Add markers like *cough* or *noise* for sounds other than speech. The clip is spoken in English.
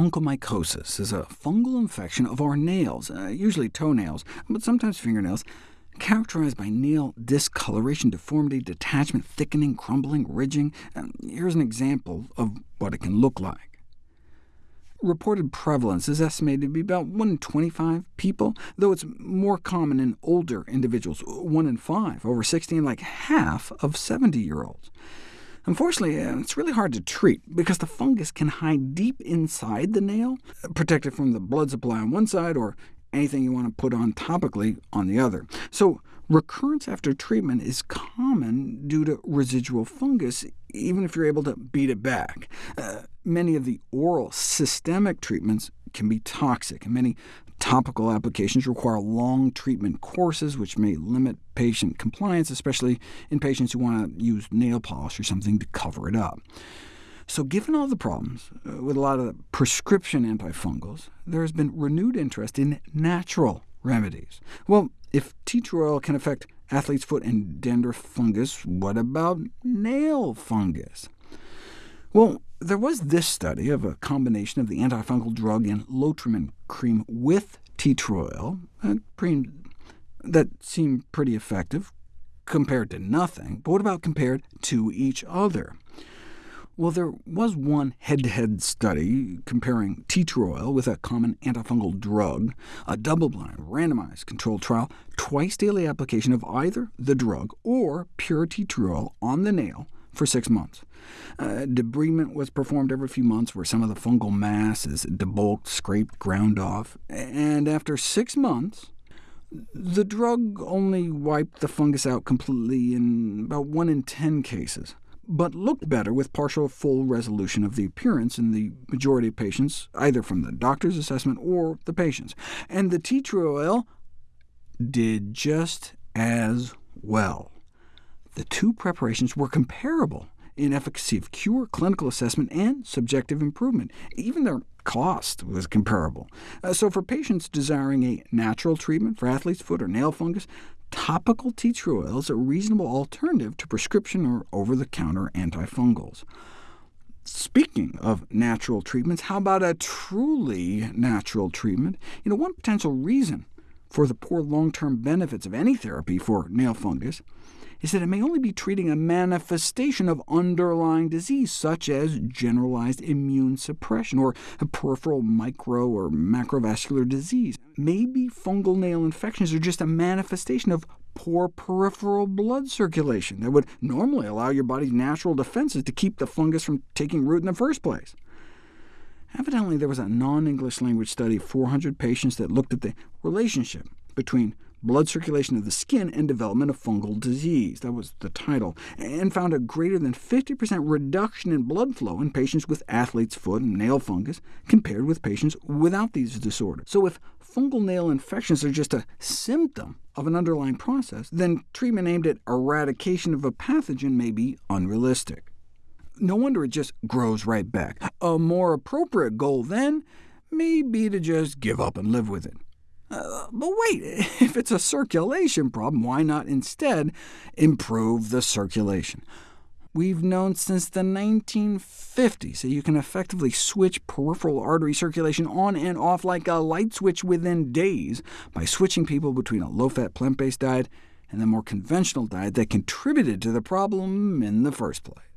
onychomycosis is a fungal infection of our nails, uh, usually toenails, but sometimes fingernails, characterized by nail discoloration, deformity, detachment, thickening, crumbling, ridging. Um, here's an example of what it can look like. Reported prevalence is estimated to be about 1 in 25 people, though it's more common in older individuals, 1 in 5 over 60, and like half of 70-year-olds. Unfortunately, uh, it's really hard to treat, because the fungus can hide deep inside the nail, protected from the blood supply on one side, or anything you want to put on topically on the other. So recurrence after treatment is common due to residual fungus, even if you're able to beat it back. Uh, many of the oral systemic treatments can be toxic, and many topical applications require long treatment courses, which may limit patient compliance, especially in patients who want to use nail polish or something to cover it up. So given all the problems uh, with a lot of prescription antifungals, there has been renewed interest in natural remedies. Well, if tea tree oil can affect athlete's foot and dandruff fungus, what about nail fungus? Well, there was this study of a combination of the antifungal drug and Lotrimin cream with tea tree oil, that seemed pretty effective compared to nothing. But what about compared to each other? Well, there was one head-to-head -head study comparing tea tree oil with a common antifungal drug, a double-blind, randomized controlled trial, twice-daily application of either the drug or pure tea tree oil on the nail for six months. Uh, debridement was performed every few months where some of the fungal mass is debulked, scraped, ground off, and after six months, the drug only wiped the fungus out completely in about 1 in 10 cases but looked better with partial full resolution of the appearance in the majority of patients, either from the doctor's assessment or the patient's. And the tea tree oil did just as well. The two preparations were comparable in efficacy of cure, clinical assessment, and subjective improvement. Even their cost was comparable. Uh, so for patients desiring a natural treatment for athlete's foot or nail fungus, topical tea tree oil is a reasonable alternative to prescription or over-the-counter antifungals. Speaking of natural treatments, how about a truly natural treatment? You know, one potential reason for the poor long-term benefits of any therapy for nail fungus is that it may only be treating a manifestation of underlying disease, such as generalized immune suppression, or a peripheral micro or macrovascular disease. Maybe fungal nail infections are just a manifestation of poor peripheral blood circulation that would normally allow your body's natural defenses to keep the fungus from taking root in the first place. Evidently, there was a non-English language study of 400 patients that looked at the relationship between blood circulation of the skin and development of fungal disease. That was the title, and found a greater than 50% reduction in blood flow in patients with athlete's foot and nail fungus compared with patients without these disorders. So if fungal nail infections are just a symptom of an underlying process, then treatment aimed at eradication of a pathogen may be unrealistic. No wonder it just grows right back. A more appropriate goal, then, may be to just give up and live with it. Uh, but wait, *laughs* if it's a circulation problem, why not instead improve the circulation? We've known since the 1950s that you can effectively switch peripheral artery circulation on and off like a light switch within days by switching people between a low-fat plant-based diet and the more conventional diet that contributed to the problem in the first place.